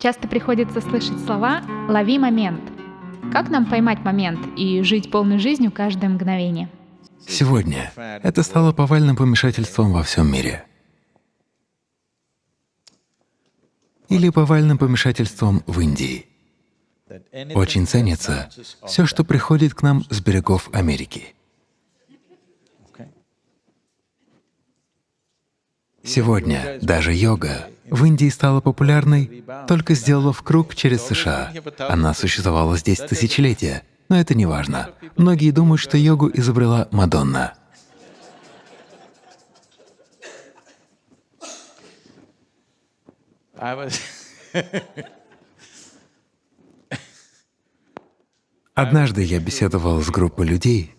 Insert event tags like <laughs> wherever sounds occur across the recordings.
Часто приходится слышать слова «лови момент». Как нам поймать момент и жить полной жизнью каждое мгновение? Сегодня это стало повальным помешательством во всем мире. Или повальным помешательством в Индии. Очень ценится все, что приходит к нам с берегов Америки. Сегодня даже йога в Индии стала популярной, только сделав круг через США. Она существовала здесь тысячелетия, но это не важно. Многие думают, что йогу изобрела Мадонна. Однажды я беседовал с группой людей,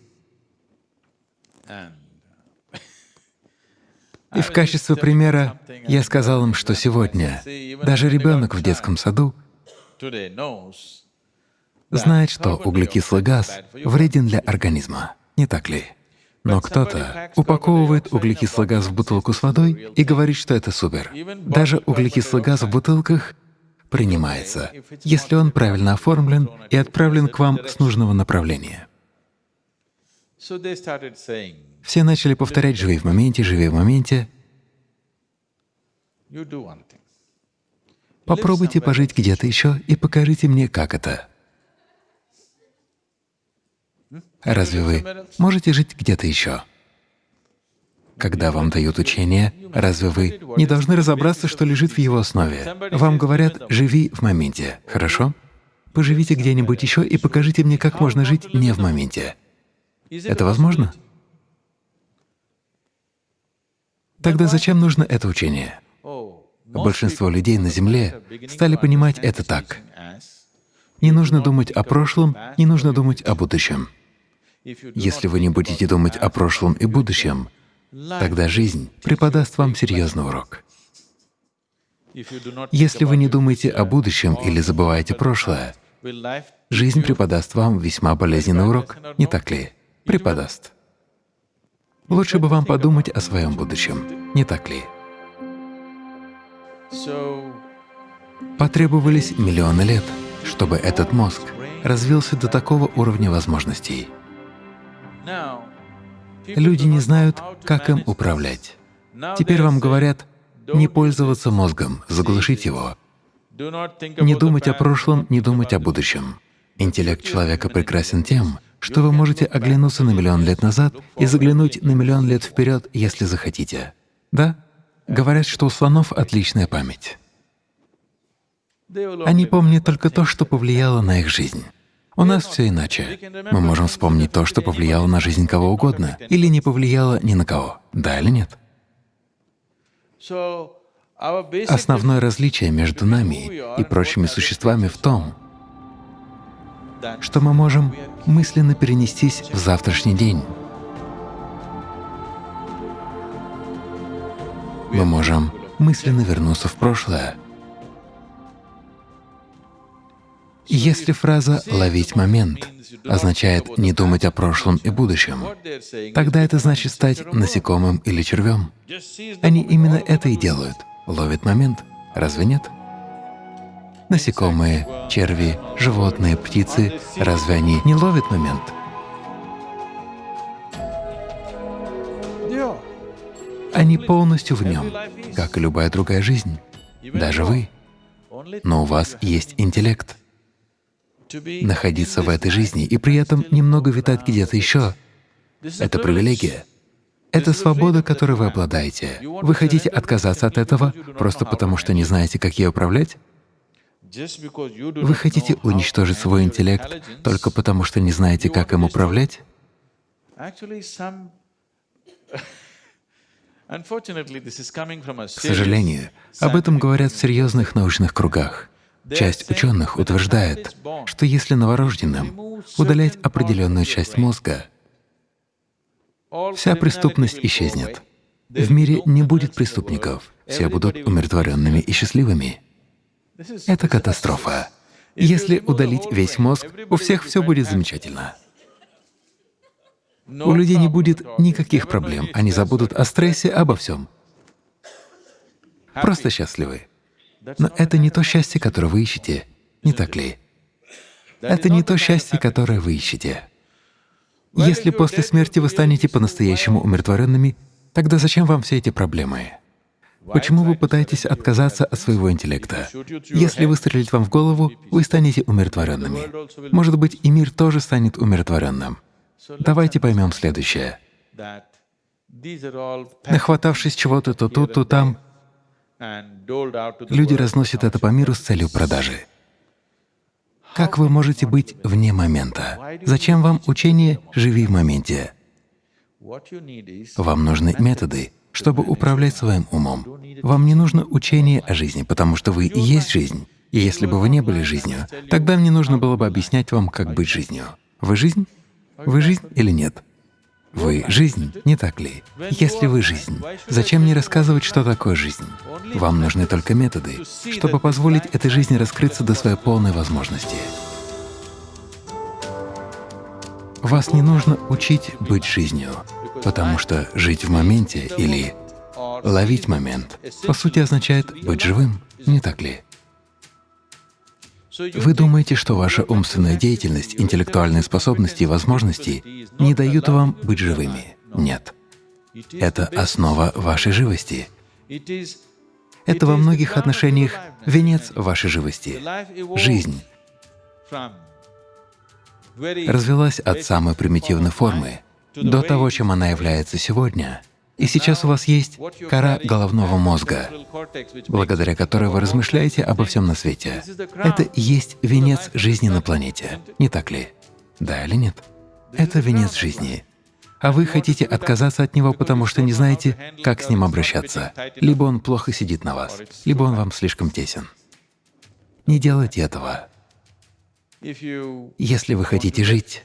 И в качестве примера я сказал им, что сегодня даже ребенок в детском саду знает, что углекислый газ вреден для организма, не так ли? Но кто-то упаковывает углекислый газ в бутылку с водой и говорит, что это супер. Даже углекислый газ в бутылках принимается, если он правильно оформлен и отправлен к вам с нужного направления. Все начали повторять «живи в моменте, живи в моменте». Попробуйте пожить где-то еще и покажите мне, как это. Разве вы можете жить где-то еще? Когда вам дают учение, разве вы не должны разобраться, что лежит в его основе? Вам говорят «живи в моменте», хорошо? Поживите где-нибудь еще и покажите мне, как можно жить не в моменте. Это возможно? Тогда зачем нужно это учение? Большинство людей на Земле стали понимать это так. Не нужно думать о прошлом, не нужно думать о будущем. Если вы не будете думать о прошлом и будущем, тогда жизнь преподаст вам серьезный урок. Если вы не думаете о будущем или забываете прошлое, жизнь преподаст вам весьма болезненный урок, не так ли? Преподаст. Лучше бы вам подумать о своем будущем, не так ли? Потребовались миллионы лет, чтобы этот мозг развился до такого уровня возможностей. Люди не знают, как им управлять. Теперь вам говорят не пользоваться мозгом, заглушить его, не думать о прошлом, не думать о будущем. Интеллект человека прекрасен тем, что вы можете оглянуться на миллион лет назад и заглянуть на миллион лет вперед, если захотите. Да? Говорят, что у слонов отличная память. Они помнят только то, что повлияло на их жизнь. У нас все иначе. Мы можем вспомнить то, что повлияло на жизнь кого угодно, или не повлияло ни на кого. Да или нет? Основное различие между нами и прочими существами в том, что мы можем мысленно перенестись в завтрашний день. Мы можем мысленно вернуться в прошлое. Если фраза «ловить момент» означает не думать о прошлом и будущем, тогда это значит стать насекомым или червем. Они именно это и делают — ловят момент, разве нет? Насекомые, черви, животные, птицы — разве они не ловят момент? Они полностью в нем, как и любая другая жизнь, даже вы. Но у вас есть интеллект. Находиться в этой жизни и при этом немного витать где-то еще — это привилегия. Это свобода, которой вы обладаете. Вы хотите отказаться от этого просто потому, что не знаете, как ей управлять? Вы хотите уничтожить свой интеллект только потому, что не знаете, как им управлять? <laughs> К сожалению, об этом говорят в серьезных научных кругах. Часть ученых утверждает, что если новорожденным удалять определенную часть мозга, вся преступность исчезнет. В мире не будет преступников, все будут умиротворенными и счастливыми. Это катастрофа. Если удалить весь мозг, у всех все будет замечательно. У людей не будет никаких проблем, они забудут о стрессе, обо всем. Просто счастливы. Но это не то счастье, которое вы ищете, не так ли? Это не то счастье, которое вы ищете. Если после смерти вы станете по-настоящему умиротворенными, тогда зачем вам все эти проблемы? Почему вы пытаетесь отказаться от своего интеллекта? Если выстрелить вам в голову, вы станете умиротворенными. Может быть, и мир тоже станет умиротворенным. Давайте поймем следующее. Нахватавшись чего-то то тут, то там, люди разносят это по миру с целью продажи. Как вы можете быть вне момента? Зачем вам учение «живи в моменте»? Вам нужны методы, чтобы управлять своим умом. Вам не нужно учение о жизни, потому что вы и есть жизнь. И если бы вы не были жизнью, тогда мне нужно было бы объяснять вам, как быть жизнью. Вы жизнь? Вы жизнь или нет? Вы — жизнь, не так ли? Если вы — жизнь, зачем мне рассказывать, что такое жизнь? Вам нужны только методы, чтобы позволить этой жизни раскрыться до своей полной возможности. Вас не нужно учить быть жизнью, потому что жить в моменте или ловить момент по сути означает быть живым, не так ли? Вы думаете, что ваша умственная деятельность, интеллектуальные способности и возможности не дают вам быть живыми? Нет. Это основа вашей живости. Это во многих отношениях венец вашей живости. Жизнь развелась от самой примитивной формы до того, чем она является сегодня. И сейчас у вас есть кора головного мозга, благодаря которой вы размышляете обо всем на свете. Это есть венец жизни на планете, не так ли? Да или нет? Это венец жизни. А вы хотите отказаться от него, потому что не знаете, как с ним обращаться. Либо он плохо сидит на вас, либо он вам слишком тесен. Не делайте этого. Если вы хотите жить,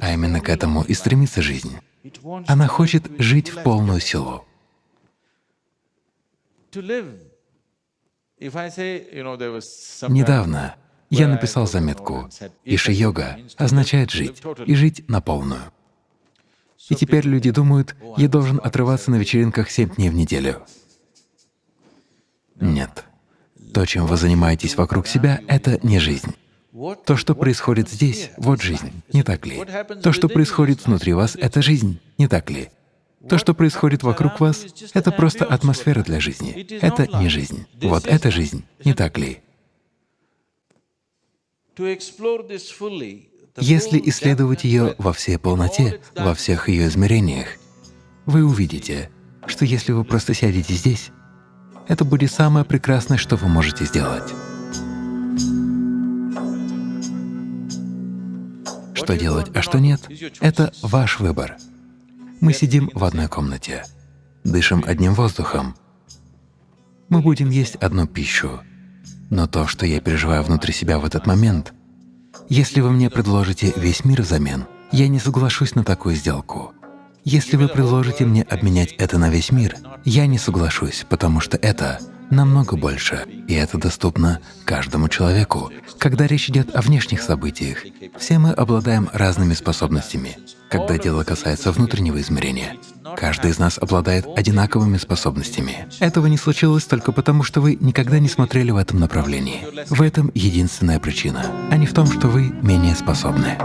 а именно к этому и стремится жизнь, она хочет жить в полную силу. Недавно я написал заметку «Иши-йога означает жить, и жить на полную». И теперь люди думают, я должен отрываться на вечеринках семь дней в неделю. Нет. То, чем вы занимаетесь вокруг себя, — это не жизнь. То, что происходит здесь, — вот жизнь, не так ли? То, что происходит внутри вас, — это жизнь, не так ли? То, что происходит вокруг вас, — это просто атмосфера для жизни. Это не жизнь. Вот это жизнь, не так ли? Если исследовать ее во всей полноте, во всех ее измерениях, вы увидите, что если вы просто сядете здесь, это будет самое прекрасное, что вы можете сделать. Что делать, а что нет — это ваш выбор. Мы сидим в одной комнате, дышим одним воздухом. Мы будем есть одну пищу. Но то, что я переживаю внутри себя в этот момент, если вы мне предложите весь мир взамен, я не соглашусь на такую сделку. Если вы предложите мне обменять это на весь мир, я не соглашусь, потому что это намного больше, и это доступно каждому человеку. Когда речь идет о внешних событиях, все мы обладаем разными способностями. Когда дело касается внутреннего измерения, каждый из нас обладает одинаковыми способностями. Этого не случилось только потому, что вы никогда не смотрели в этом направлении. В этом единственная причина, а не в том, что вы менее способны.